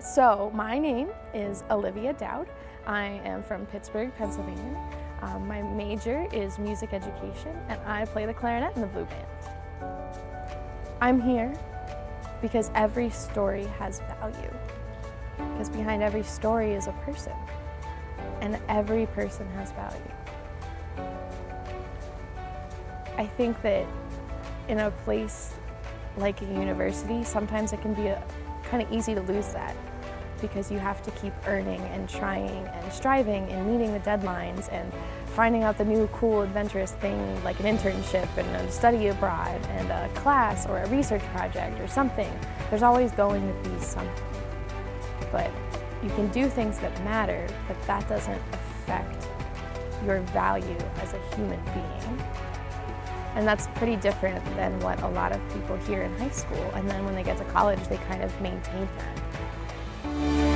So my name is Olivia Dowd. I am from Pittsburgh, Pennsylvania. Um, my major is music education and I play the clarinet in the blue band. I'm here because every story has value. Because behind every story is a person and every person has value. I think that in a place like a university, sometimes it can be kind of easy to lose that because you have to keep earning and trying and striving and meeting the deadlines and finding out the new cool adventurous thing like an internship and a study abroad and a class or a research project or something. There's always going to be something. But you can do things that matter, but that doesn't affect your value as a human being. And that's pretty different than what a lot of people hear in high school. And then when they get to college, they kind of maintain that.